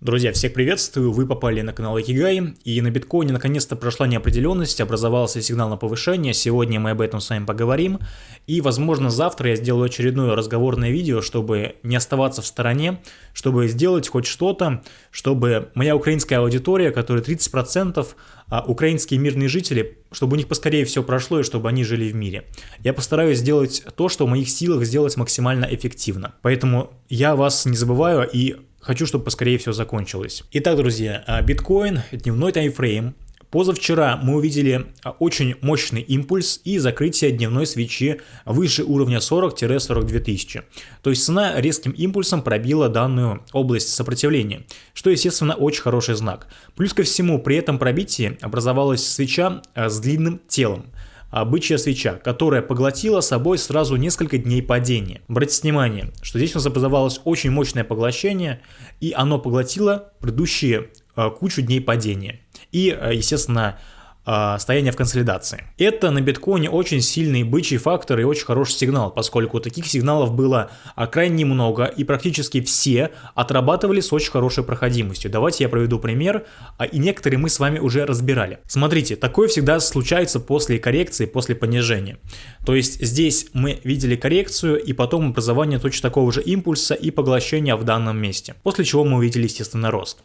Друзья, всех приветствую, вы попали на канал Икигай, и на биткоине наконец-то прошла неопределенность, образовался сигнал на повышение, сегодня мы об этом с вами поговорим, и возможно завтра я сделаю очередное разговорное видео, чтобы не оставаться в стороне, чтобы сделать хоть что-то, чтобы моя украинская аудитория, которая 30%, а украинские мирные жители, чтобы у них поскорее все прошло и чтобы они жили в мире. Я постараюсь сделать то, что в моих силах сделать максимально эффективно. Поэтому я вас не забываю и Хочу, чтобы поскорее все закончилось. Итак, друзья, а, биткоин, дневной таймфрейм. Позавчера мы увидели а, очень мощный импульс и закрытие дневной свечи выше уровня 40-42 тысячи. То есть цена резким импульсом пробила данную область сопротивления, что естественно очень хороший знак. Плюс ко всему при этом пробитии образовалась свеча а, с длинным телом бычья свеча, которая поглотила собой сразу несколько дней падения. Обратите внимание, что здесь у нас образовалось очень мощное поглощение, и оно поглотило предыдущие э, кучу дней падения. И, э, естественно, э, в консолидации. Это на биткоине очень сильный бычий фактор и очень хороший сигнал, поскольку таких сигналов было а, крайне много и практически все отрабатывали с очень хорошей проходимостью. Давайте я проведу пример, а, и некоторые мы с вами уже разбирали. Смотрите, такое всегда случается после коррекции, после понижения. То есть здесь мы видели коррекцию и потом образование точно такого же импульса и поглощения в данном месте. После чего мы увидели естественно рост.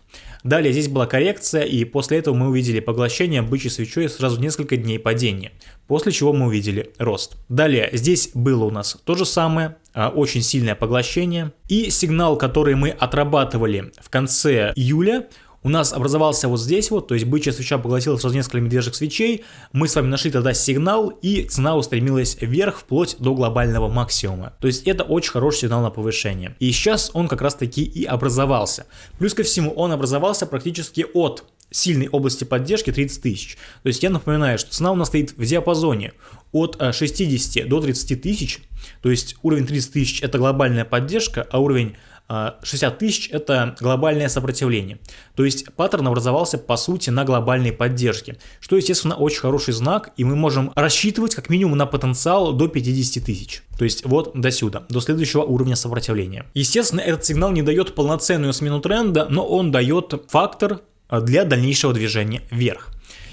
Далее здесь была коррекция и после этого мы увидели поглощение бычьей свечой сразу несколько дней падения. После чего мы увидели рост. Далее здесь было у нас то же самое, а, очень сильное поглощение. И сигнал, который мы отрабатывали в конце июля, у нас образовался вот здесь вот, то есть бычья свеча поглотила сразу несколько медвежьих свечей, мы с вами нашли тогда сигнал, и цена устремилась вверх вплоть до глобального максимума. То есть это очень хороший сигнал на повышение. И сейчас он как раз таки и образовался. Плюс ко всему он образовался практически от сильной области поддержки 30 тысяч. То есть я напоминаю, что цена у нас стоит в диапазоне от 60 э, до 30 тысяч, то есть уровень 30 тысяч это глобальная поддержка, а уровень 60 а, тысяч это глобальное сопротивление. То есть паттерн образовался по сути на глобальной поддержке, что естественно очень хороший знак и мы можем рассчитывать как минимум на потенциал до 50 тысяч. То есть вот до сюда, до следующего уровня сопротивления. Естественно этот сигнал не дает полноценную смену тренда, но он дает фактор для дальнейшего движения вверх.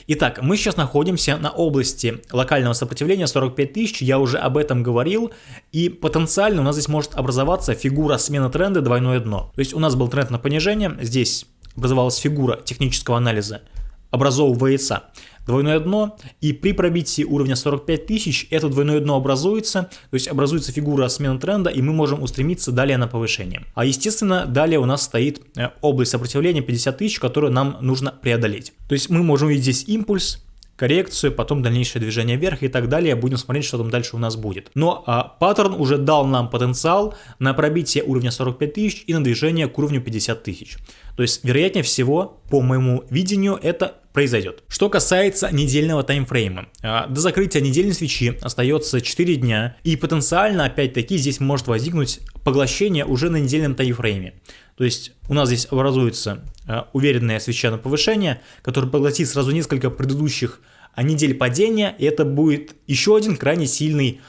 Итак, мы сейчас находимся на области локального сопротивления 45 тысяч, я уже об этом говорил, и потенциально у нас здесь может образоваться фигура смены тренда двойное дно. То есть у нас был тренд на понижение, здесь образовалась фигура технического анализа, образовывается двойное дно, и при пробитии уровня 45 тысяч это двойное дно образуется, то есть образуется фигура смены тренда, и мы можем устремиться далее на повышение. А естественно, далее у нас стоит э, область сопротивления 50 тысяч, которую нам нужно преодолеть. То есть мы можем видеть здесь импульс, коррекцию, потом дальнейшее движение вверх и так далее. Будем смотреть, что там дальше у нас будет. Но а, паттерн уже дал нам потенциал на пробитие уровня 45 тысяч и на движение к уровню 50 тысяч. То есть, вероятнее всего, по моему видению, это произойдет. Что касается недельного таймфрейма. А, до закрытия недельной свечи остается 4 дня, и потенциально, опять-таки, здесь может возникнуть поглощение уже на недельном таймфрейме. То есть у нас здесь образуется а, уверенная свеча на повышение, которая поглотит сразу несколько предыдущих а, недель падения, и это будет еще один крайне сильный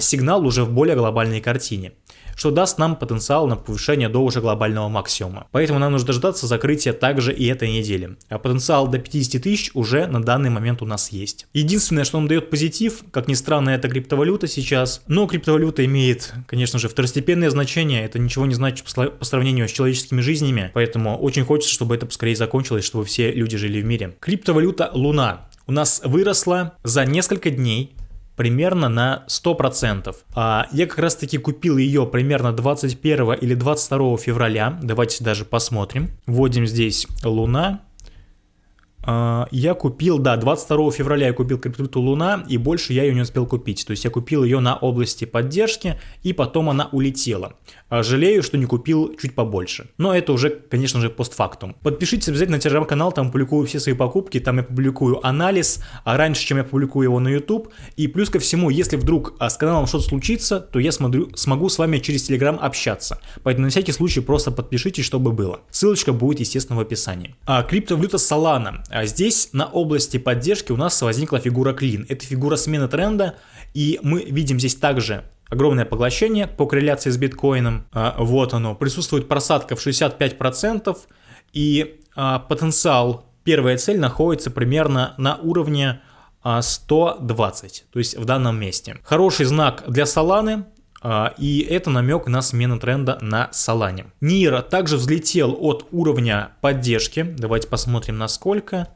сигнал уже в более глобальной картине что даст нам потенциал на повышение до уже глобального максимума. Поэтому нам нужно дождаться закрытия также и этой недели. А потенциал до 50 тысяч уже на данный момент у нас есть. Единственное, что нам дает позитив, как ни странно, это криптовалюта сейчас. Но криптовалюта имеет, конечно же, второстепенное значение. Это ничего не значит по сравнению с человеческими жизнями. Поэтому очень хочется, чтобы это поскорее закончилось, чтобы все люди жили в мире. Криптовалюта Луна у нас выросла за несколько дней примерно на 100%. А я как раз таки купил ее примерно 21 или 22 февраля. Давайте даже посмотрим. Вводим здесь Луна. А, я купил, да, 22 февраля я купил криптовалюту Луна, и больше я ее не успел купить. То есть я купил ее на области поддержки, и потом она улетела. А, жалею, что не купил чуть побольше. Но это уже, конечно же, постфактум. Подпишитесь обязательно на телеграм-канал, там публикую все свои покупки, там я публикую анализ, а раньше, чем я публикую его на YouTube. И плюс ко всему, если вдруг а, с каналом что-то случится, то я смотрю, смогу с вами через телеграм общаться. Поэтому на всякий случай просто подпишитесь, чтобы было. Ссылочка будет, естественно, в описании. А, криптовалюта Solana. А здесь на области поддержки у нас возникла фигура клин. Это фигура смены тренда, и мы видим здесь также огромное поглощение по корреляции с биткоином. А, вот оно, присутствует просадка в 65%, И а, потенциал, первая цель находится примерно на уровне 120, то есть в данном месте. Хороший знак для Соланы, а, и это намек на смену тренда на Солане. Нира также взлетел от уровня поддержки, давайте посмотрим на сколько,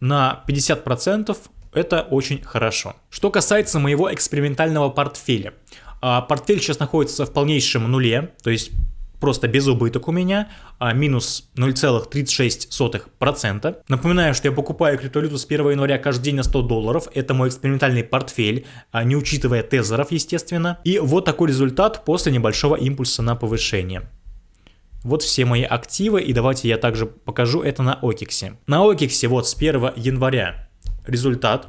на 50%, это очень хорошо. Что касается моего экспериментального портфеля. А, портфель сейчас находится в полнейшем нуле, то есть просто без убыток у меня, а минус 0,36%. Напоминаю, что я покупаю криптовалюту с 1 января каждый день на 100 долларов. Это мой экспериментальный портфель, а не учитывая тезеров, естественно. И вот такой результат после небольшого импульса на повышение. Вот все мои активы, и давайте я также покажу это на Окиксе. На Окиксе вот с 1 января результат,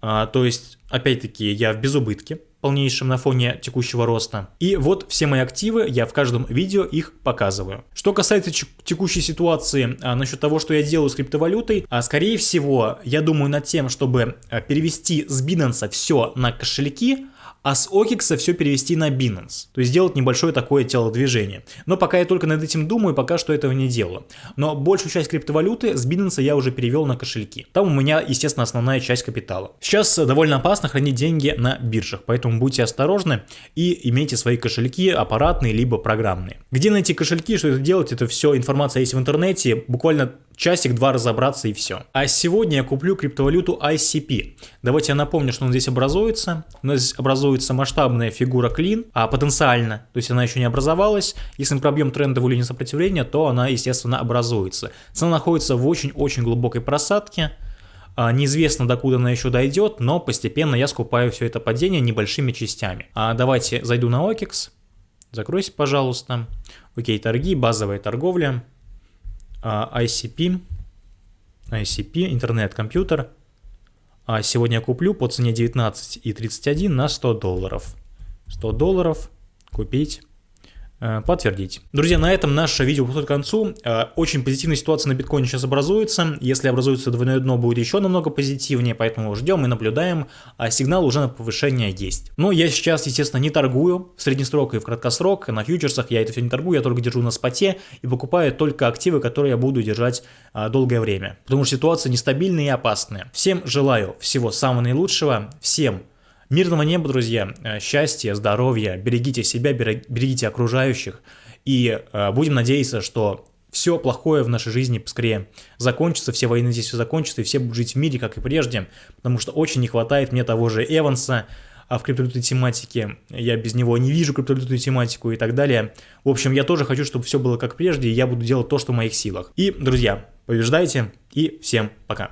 а, то есть опять-таки я в безубытке полнейшем на фоне текущего роста. И вот все мои активы, я в каждом видео их показываю. Что касается текущей ситуации а, насчет того, что я делаю с криптовалютой, а, скорее всего, я думаю над тем, чтобы а, перевести с Binance все на кошельки, а с OKX все перевести на Binance. То есть сделать небольшое такое телодвижение. Но пока я только над этим думаю, пока что этого не делаю. Но большую часть криптовалюты с Binance я уже перевел на кошельки. Там у меня, естественно, основная часть капитала. Сейчас довольно опасно хранить деньги на биржах, поэтому будьте осторожны и имейте свои кошельки аппаратные либо программные. Где найти кошельки, что это делать, это все информация есть в интернете. Буквально часик-два разобраться и все. А сегодня я куплю криптовалюту ICP. Давайте я напомню, что он здесь образуется. У нас здесь образуется масштабная фигура клин, а потенциально, то есть она еще не образовалась. Если мы пробьем трендовую линию сопротивления, то она, естественно, образуется. Цена находится в очень-очень глубокой просадке. А, неизвестно, докуда она еще дойдет, но постепенно я скупаю все это падение небольшими частями. А давайте зайду на OKEX. Закройся, пожалуйста. Окей, торги, базовая торговля. ICP, ICP, интернет-компьютер. А сегодня куплю по цене 19,31 на 100 долларов. 100 долларов купить подтвердить. Друзья, на этом наше видео подходит к концу. Э, очень позитивная ситуация на биткоине сейчас образуется. Если образуется двойное дно, будет еще намного позитивнее, поэтому ждем и наблюдаем. А сигнал уже на повышение есть. Но я сейчас, естественно, не торгую в среднесрок и в краткосрок. На фьючерсах я это все не торгую, я только держу на споте и покупаю только активы, которые я буду держать а, долгое время. Потому что ситуация нестабильная и опасная. Всем желаю всего самого наилучшего. Всем Мирного неба, друзья, э, счастья, здоровья, берегите себя, берегите окружающих. И э, будем надеяться, что все плохое в нашей жизни скорее закончится, все войны здесь все закончатся, и все будут жить в мире, как и прежде, потому что очень не хватает мне того же Эванса, а в криптовалютной тематике я без него не вижу криптовалютную тематику и так далее. В общем, я тоже хочу, чтобы все было как прежде, и я буду делать то, что в моих силах. И, друзья, побеждайте, и всем пока.